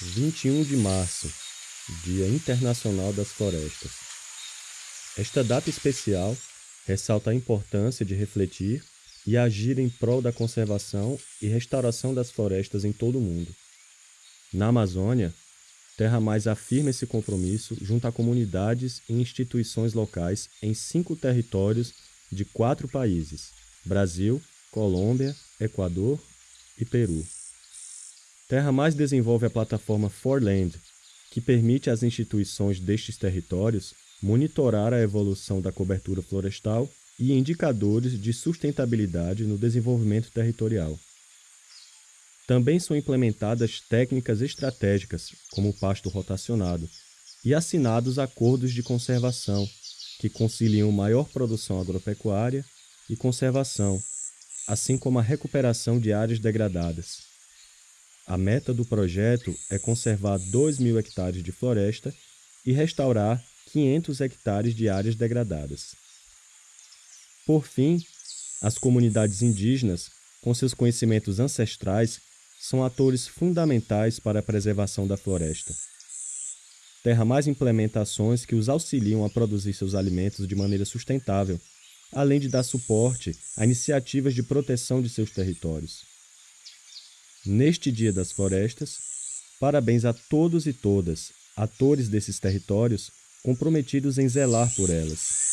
21 de março, Dia Internacional das Florestas. Esta data especial ressalta a importância de refletir e agir em prol da conservação e restauração das florestas em todo o mundo. Na Amazônia, Terra Mais afirma esse compromisso junto a comunidades e instituições locais em cinco territórios de quatro países: Brasil, Colômbia, Equador e Peru. Terra Mais desenvolve a plataforma Forland, que permite às instituições destes territórios monitorar a evolução da cobertura florestal e indicadores de sustentabilidade no desenvolvimento territorial. Também são implementadas técnicas estratégicas, como o pasto rotacionado, e assinados acordos de conservação, que conciliam maior produção agropecuária e conservação, assim como a recuperação de áreas degradadas. A meta do projeto é conservar 2 mil hectares de floresta e restaurar 500 hectares de áreas degradadas. Por fim, as comunidades indígenas, com seus conhecimentos ancestrais, são atores fundamentais para a preservação da floresta. Terra Mais implementa ações que os auxiliam a produzir seus alimentos de maneira sustentável, além de dar suporte a iniciativas de proteção de seus territórios. Neste Dia das Florestas, parabéns a todos e todas, atores desses territórios, comprometidos em zelar por elas.